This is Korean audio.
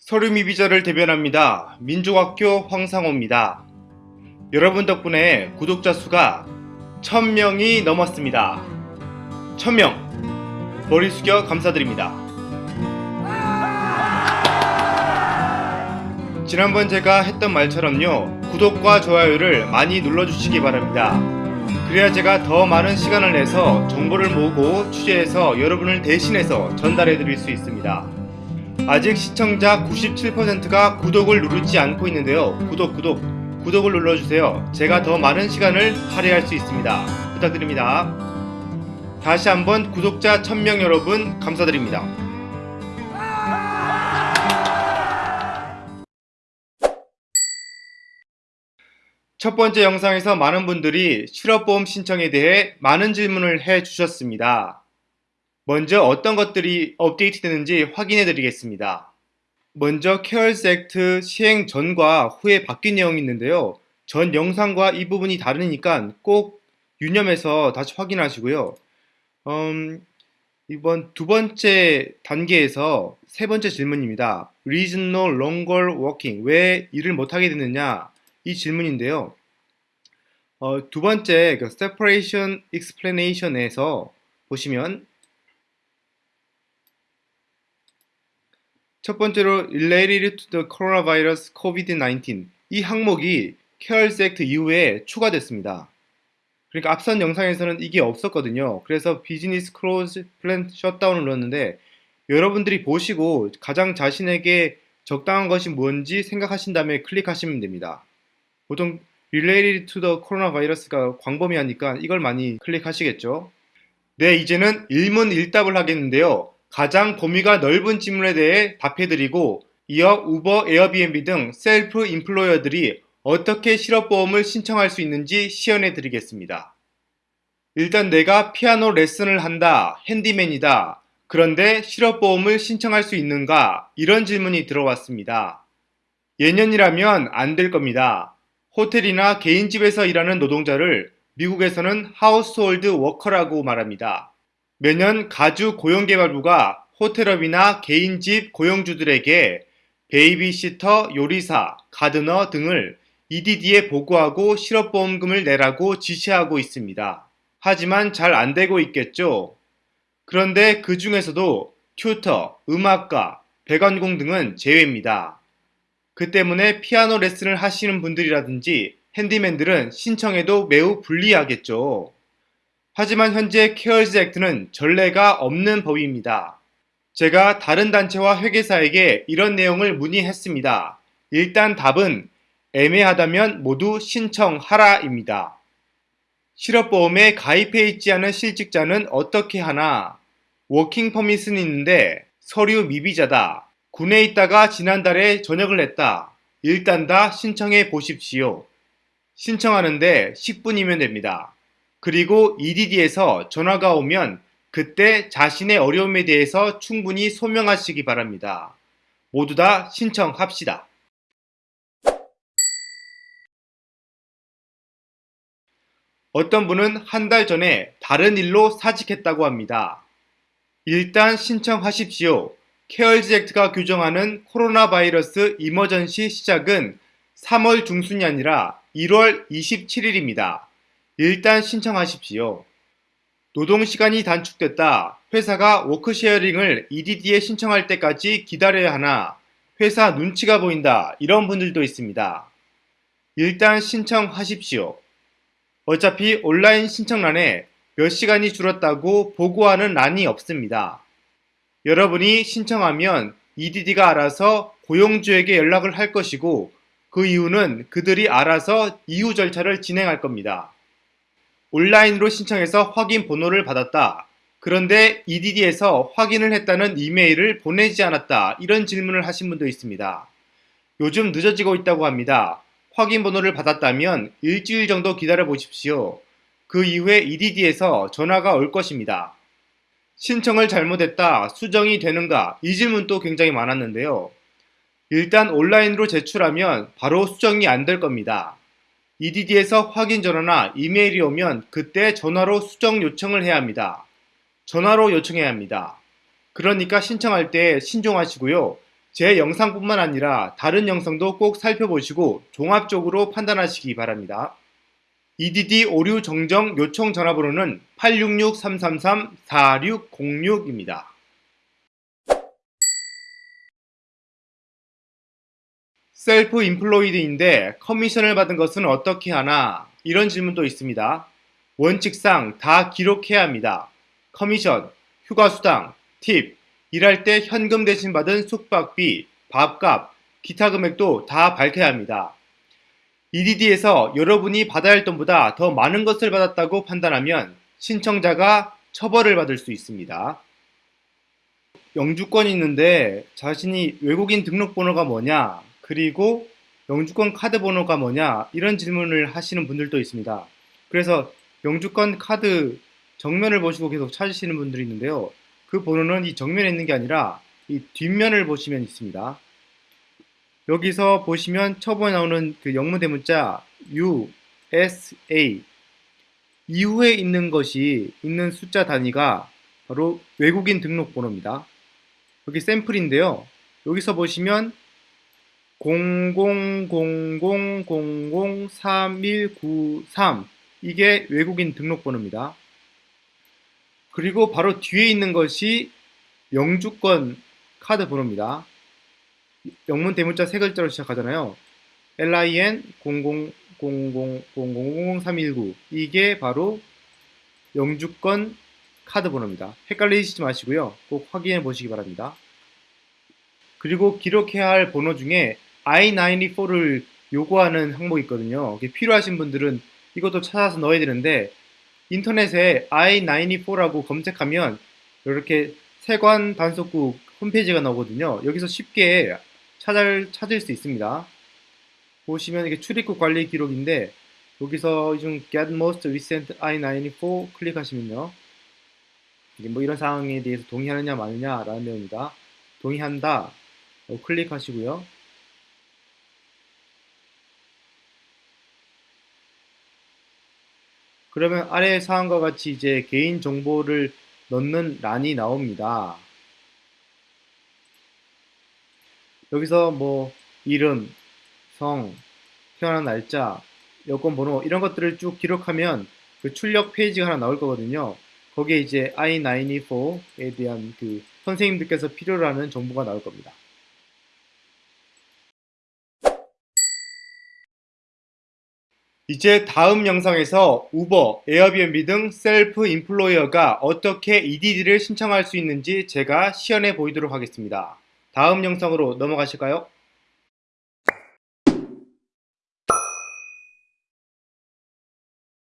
서류미 비자를 대변합니다. 민족학교 황상호입니다. 여러분 덕분에 구독자 수가 1000명이 넘었습니다. 1000명! 머리 숙여 감사드립니다. 지난번 제가 했던 말처럼요. 구독과 좋아요를 많이 눌러주시기 바랍니다. 그래야 제가 더 많은 시간을 내서 정보를 모으고 취재해서 여러분을 대신해서 전달해 드릴 수 있습니다. 아직 시청자 97%가 구독을 누르지 않고 있는데요. 구독, 구독, 구독을 눌러주세요. 제가 더 많은 시간을 할애할 수 있습니다. 부탁드립니다. 다시 한번 구독자 1000명 여러분 감사드립니다. 첫 번째 영상에서 많은 분들이 실업보험 신청에 대해 많은 질문을 해 주셨습니다. 먼저 어떤 것들이 업데이트 되는지 확인해 드리겠습니다. 먼저 케어스 액트 시행 전과 후에 바뀐 내용이 있는데요. 전 영상과 이 부분이 다르니까 꼭 유념해서 다시 확인하시고요. 음, 이번 두 번째 단계에서 세 번째 질문입니다. Reason no longer working. 왜 일을 못하게 됐느냐? 이 질문인데요. 어, 두 번째 그 separation explanation에서 보시면 첫 번째로 related to the coronavirus COVID-19 이 항목이 CARES Act 이후에 추가됐습니다. 그러니까 앞선 영상에서는 이게 없었거든요. 그래서 business closed plant shutdown을 눌렀는데 여러분들이 보시고 가장 자신에게 적당한 것이 뭔지 생각하신 다음에 클릭하시면 됩니다. 보통 related to the coronavirus가 광범위하니까 이걸 많이 클릭하시겠죠. 네, 이제는 일문일답을 하겠는데요. 가장 범위가 넓은 질문에 대해 답해드리고 이어 우버, 에어비앤비 등 self-employer들이 어떻게 실업보험을 신청할 수 있는지 시연해 드리겠습니다. 일단 내가 피아노 레슨을 한다, handyman이다. 그런데 실업보험을 신청할 수 있는가? 이런 질문이 들어왔습니다. 예년이라면 안 될 겁니다. 호텔이나 개인집에서 일하는 노동자를 미국에서는 household worker라고 말합니다. 매년 가주 고용개발부가 호텔업이나 개인집 고용주들에게 베이비시터, 요리사, gardener 등을 EDD에 보고하고 실업보험금을 내라고 지시하고 있습니다. 하지만 잘 안 되고 있겠죠? 그런데 그 중에서도 tutor, 음악가, 배관공 등은 제외입니다. 그 때문에 피아노 레슨을 하시는 분들이라든지 handyman들은 신청해도 매우 불리하겠죠. 하지만 현재 CARES Act는 전례가 없는 법입니다. 제가 다른 단체와 회계사에게 이런 내용을 문의했습니다. 일단 답은 애매하다면 모두 신청하라입니다. 실업보험에 가입해 있지 않은 실직자는 어떻게 하나? working permit은 있는데 서류 미비자다. 군에 있다가 지난달에 전역을 했다. 일단 다 신청해 보십시오. 신청하는데 10분이면 됩니다. 그리고 EDD에서 전화가 오면 그때 자신의 어려움에 대해서 충분히 소명하시기 바랍니다. 모두 다 신청합시다. 어떤 분은 한 달 전에 다른 일로 사직했다고 합니다. 일단 신청하십시오. 케어즈 액트가 규정하는 코로나 바이러스 이머전시 시작은 3월 중순이 아니라 1월 27일입니다. 일단 신청하십시오. 노동시간이 단축됐다. 회사가 work sharing을 EDD에 신청할 때까지 기다려야 하나 회사 눈치가 보인다. 이런 분들도 있습니다. 일단 신청하십시오. 어차피 온라인 신청란에 몇 시간이 줄었다고 보고하는 란이 없습니다. 여러분이 신청하면 EDD가 알아서 고용주에게 연락을 할 것이고 그 이유는 그들이 알아서 이후 절차를 진행할 겁니다. 온라인으로 신청해서 확인 번호를 받았다. 그런데 EDD에서 확인을 했다는 이메일을 보내지 않았다. 이런 질문을 하신 분도 있습니다. 요즘 늦어지고 있다고 합니다. 확인 번호를 받았다면 일주일 정도 기다려 보십시오. 그 이후에 EDD에서 전화가 올 것입니다. 신청을 잘못했다, 수정이 되는가? 이 질문도 굉장히 많았는데요. 일단 온라인으로 제출하면 바로 수정이 안 될 겁니다. EDD에서 확인 전화나 이메일이 오면 그때 전화로 수정 요청을 해야 합니다. 전화로 요청해야 합니다. 그러니까 신청할 때 신중하시고요. 제 영상뿐만 아니라 다른 영상도 꼭 살펴보시고 종합적으로 판단하시기 바랍니다. EDD 오류 정정 요청 전화번호는 866-333-4606입니다. self-employed인데 커미션을 받은 것은 어떻게 하나? 이런 질문도 있습니다. 원칙상 다 기록해야 합니다. 커미션, 휴가수당, 팁, 일할 때 현금 대신 받은 숙박비, 밥값, 기타 금액도 다 밝혀야 합니다. EDD에서 여러분이 받아야 할 돈보다 더 많은 것을 받았다고 판단하면 신청자가 처벌을 받을 수 있습니다. 영주권이 있는데 자신이 외국인 등록번호가 뭐냐, 그리고 영주권 카드 번호가 뭐냐, 이런 질문을 하시는 분들도 있습니다. 그래서 영주권 카드 정면을 보시고 계속 찾으시는 분들이 있는데요. 그 번호는 이 정면에 있는 게 아니라 이 뒷면을 보시면 있습니다. 여기서 보시면 처음에 나오는 그 영문 대문자 USA 이후에 있는 것이 있는 숫자 단위가 바로 외국인 등록번호입니다. 여기 샘플인데요. 여기서 보시면 0000003193 이게 외국인 등록번호입니다. 그리고 바로 뒤에 있는 것이 영주권 카드 번호입니다. 영문 대문자 세 글자로 시작하잖아요. LIN 0000000319 이게 바로 영주권 카드 번호입니다. 헷갈리시지 마시고요. 꼭 확인해 보시기 바랍니다. 그리고 기록해야 할 번호 중에 I-94를 요구하는 항목이 있거든요. 필요하신 분들은 이것도 찾아서 넣어야 되는데 인터넷에 I-94라고 검색하면 이렇게 세관 단속국 홈페이지가 나오거든요. 여기서 쉽게 찾을, 찾을 수 있습니다. 보시면 이게 출입국 관리 기록인데 여기서 중 Get Most Recent I-94 클릭하시면요. 뭐 이런 상황에 대해서 동의하느냐 마느냐 라는 내용입니다. 동의한다. 어, 클릭하시고요. 그러면 아래 사항과 같이 이제 개인 정보를 넣는 란이 나옵니다. 여기서 뭐 이름, 성, 태어난 날짜, 여권 번호 이런 것들을 쭉 기록하면 그 출력 페이지가 하나 나올 거거든요. 거기에 이제 I-94에 대한 그 선생님들께서 필요로 하는 정보가 나올 겁니다. 이제 다음 영상에서 우버, 에어비앤비 등 셀프 인플로이어가 어떻게 EDD를 신청할 수 있는지 제가 시연해 보이도록 하겠습니다. 다음 영상으로 넘어가실까요?